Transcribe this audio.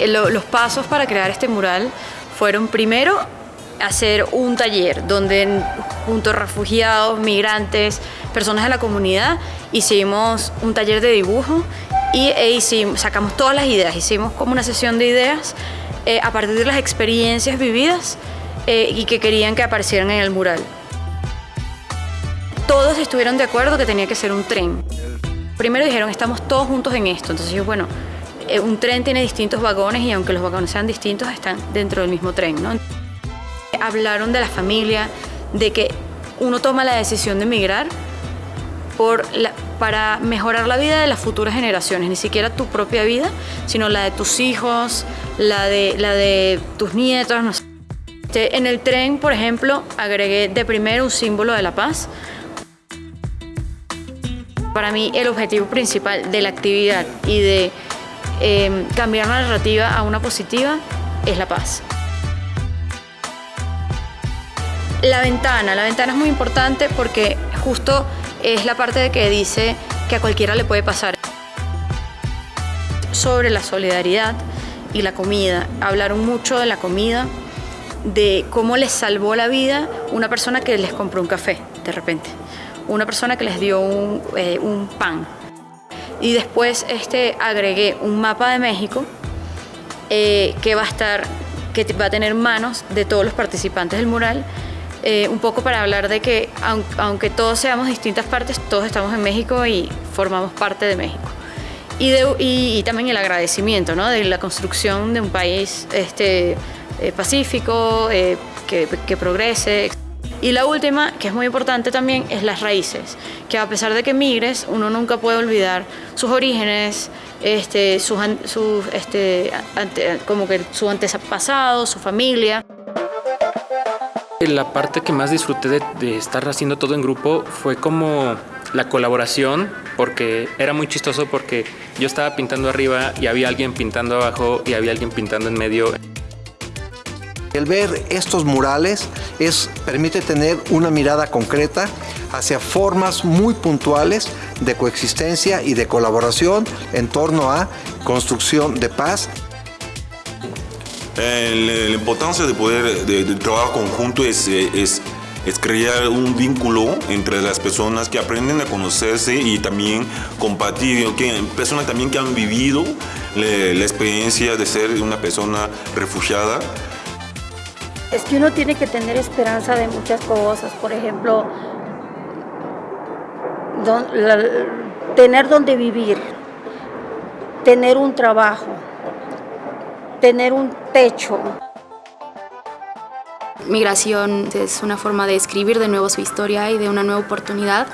Eh, los pasos para crear este mural fueron primero hacer un taller donde junto a refugiados, migrantes, personas de la comunidad, hicimos un taller de dibujo y e sacamos todas las ideas, hicimos como una sesión de ideas eh, a partir de las experiencias vividas eh, y que querían que aparecieran en el mural. Todos estuvieron de acuerdo que tenía que ser un tren. Primero dijeron, estamos todos juntos en esto, entonces yo, bueno, un tren tiene distintos vagones y aunque los vagones sean distintos, están dentro del mismo tren. ¿no? Hablaron de la familia, de que uno toma la decisión de emigrar por para mejorar la vida de las futuras generaciones, ni siquiera tu propia vida, sino la de tus hijos, la de, la de tus nietos. En el tren, por ejemplo, agregué de primero un símbolo de la paz. Para mí el objetivo principal de la actividad y de Em, cambiar la narrativa a una positiva es la paz. La ventana, la ventana es muy importante porque justo es la parte de que dice que a cualquiera le puede pasar. Sobre la solidaridad y la comida, hablaron mucho de la comida, de cómo les salvó la vida una persona que les compró un café de repente, una persona que les dio un, eh, un pan, y después este, agregué un mapa de México eh, que va a estar, que va a tener manos de todos los participantes del mural, eh, un poco para hablar de que aunque, todos seamos distintas partes, todos estamos en México y formamos parte de México. Y, y, también el agradecimiento ¿no? de la construcción de un país este, eh, pacífico, que, que progrese. Y la última, que es muy importante también, es las raíces, que a pesar de que migres, uno nunca puede olvidar sus orígenes, este, sus, este, como que su antepasado, su familia. La parte que más disfruté de, de estar haciendo todo en grupo fue como la colaboración, porque era muy chistoso porque yo estaba pintando arriba y había alguien pintando abajo y había alguien pintando en medio. El ver estos murales es, permite tener una mirada concreta hacia formas muy puntuales de coexistencia y de colaboración en torno a construcción de paz. Eh, la importancia de poder de, trabajo conjunto es, crear un vínculo entre las personas que aprenden a conocerse y también compartir, personas también que han vivido la, la experiencia de ser una persona refugiada es que uno tiene que tener esperanza de muchas cosas, por ejemplo, tener donde vivir, tener un trabajo, tener un techo. Migración es una forma de escribir de nuevo su historia y de una nueva oportunidad